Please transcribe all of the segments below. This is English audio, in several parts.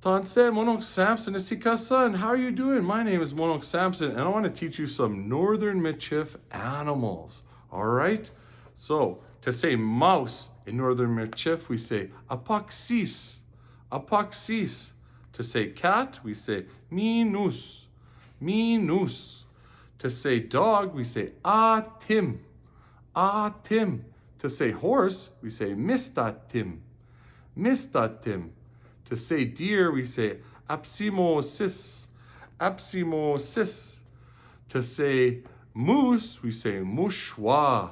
Tanse Monok Samson Isikasan. How are you doing? My name is Monok Samson and I want to teach you some Northern Michif animals. All right? So, to say mouse in Northern Michif, we say apaxis, apaxis. To say cat, we say minus, minus. To say dog, we say atim, atim. To say horse, we say mistatim, mistatim. To say deer, we say apsimosis, apsimosis. To say moose, we say mushwa,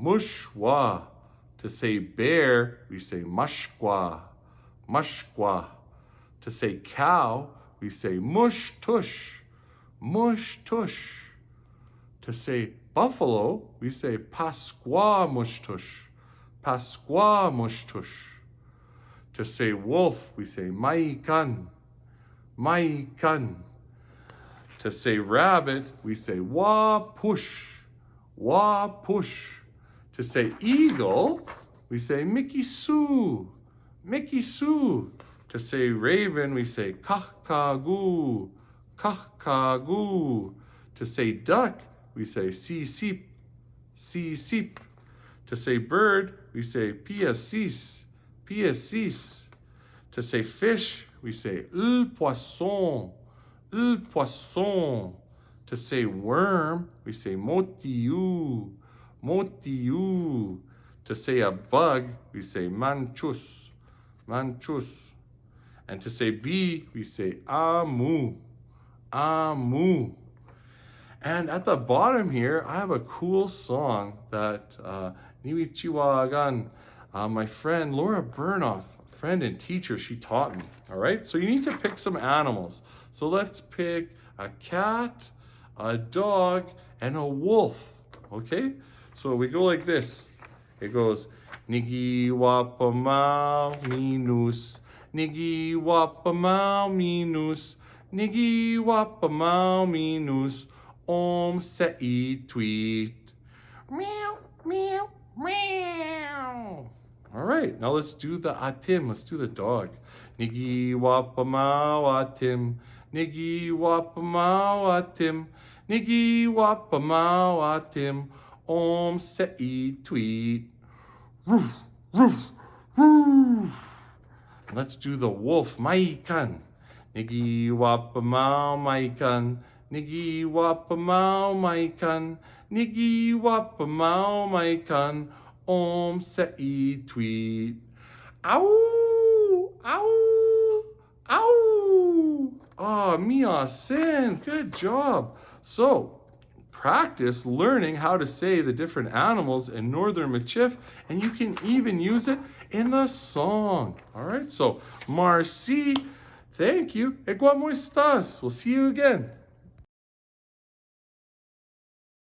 mushwa. To say bear, we say mashqua, mashqua. To say cow, we say mush tush, mush tush. To say buffalo, we say pasqua mush tush, pasqua mush tush. To say wolf, we say maikan, maikan. To say rabbit, we say wa push, wa push. To say eagle, we say Mickey Sue, Mickey Sue. To say raven, we say kahkagoo, kahkagoo. To say duck, we say si sip, si sip. To say bird, we say piasis, piasis. To say fish, we say le poisson, le poisson. To say worm, we say motiu, motiu. To say a bug, we say manchus, manchus. And to say bee, we say amu, amu. And at the bottom here, I have a cool song that uh, Niwi Chiwagan, uh, my friend Laura Burnoff, friend and teacher, she taught me. All right, so you need to pick some animals. So let's pick a cat, a dog, and a wolf. Okay, so we go like this. It goes Nigi wapamau minus, Nigi wapamau minus, Nigi wapamau minus, Om sei tweet. Meow, meow, meow. All right, now let's do the atim. Let's do the dog. Nigi wapamau atim. Nigi wapamau atim. Nigi wapamau atim. Om sei tweet. Roof, roof, roof. Let's do the wolf. Maikan. Nigi wapamau maikan. Nigi wapamau maikan. Nigi wapamau maikan. Om sei tweet. Ow! Ow! Ow! Ah, oh, Mia Sin, good job. So, practice learning how to say the different animals in Northern Michif, and you can even use it in the song. All right, so Marcy, thank you. E como estás? We'll see you again.